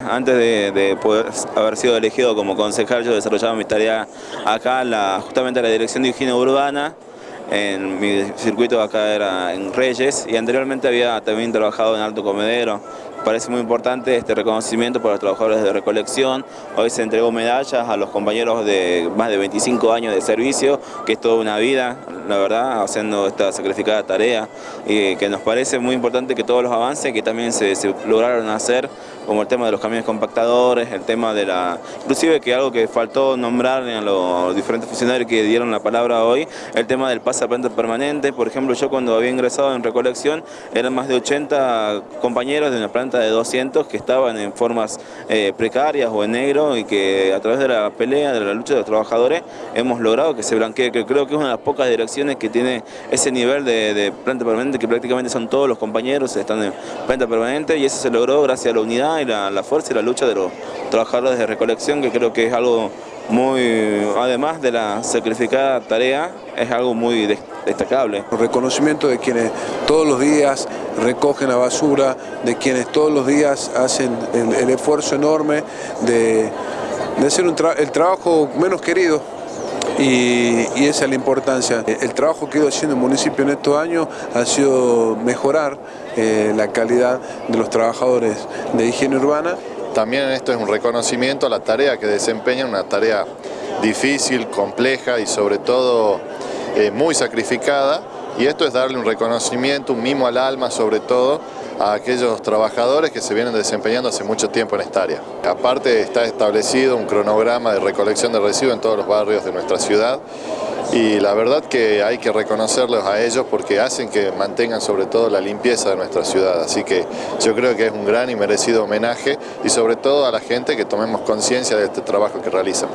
Antes de, haber sido elegido como concejal, yo desarrollaba mi tarea acá, justamente en la Dirección de Higiene Urbana, en mi circuito acá era en Reyes y anteriormente había también trabajado en Alto Comedero. Parece muy importante este reconocimiento para los trabajadores de recolección. Hoy se entregó medallas a los compañeros de más de 25 años de servicio, que es toda una vida, la verdad, haciendo esta sacrificada tarea y que nos parece muy importante que todos los avances que también se, se lograron hacer, como el tema de los camiones compactadores, el tema de la... inclusive que algo que faltó nombrar a los diferentes funcionarios que dieron la palabra hoy, el tema del pasaporte permanente, por ejemplo yo cuando había ingresado en recolección eran más de 80 compañeros de una planta de 200 que estaban en formas eh, precarias o en negro y que a través de la pelea, de la lucha de los trabajadores hemos logrado que se blanquee, que creo que es una de las pocas direcciones que tiene ese nivel de, planta permanente que prácticamente son todos los compañeros, están en planta permanente y eso se logró gracias a la unidad y la fuerza y la lucha de los trabajadores de recolección que creo que es algo muy, además de la sacrificada tarea, es algo muy destacable. El reconocimiento de quienes todos los días recogen la basura, de quienes todos los días hacen el, esfuerzo enorme de, hacer el trabajo menos querido, y, esa es la importancia. El trabajo que he ido haciendo el municipio en estos años ha sido mejorar eh, la calidad de los trabajadores de higiene urbana también esto es un reconocimiento a la tarea que desempeñan, una tarea difícil, compleja y sobre todo eh, muy sacrificada. Y esto es darle un reconocimiento, un mimo al alma sobre todo, a aquellos trabajadores que se vienen desempeñando hace mucho tiempo en esta área. Aparte está establecido un cronograma de recolección de residuos en todos los barrios de nuestra ciudad y la verdad que hay que reconocerlos a ellos porque hacen que mantengan sobre todo la limpieza de nuestra ciudad, así que yo creo que es un gran y merecido homenaje y sobre todo a la gente que tomemos conciencia de este trabajo que realizan.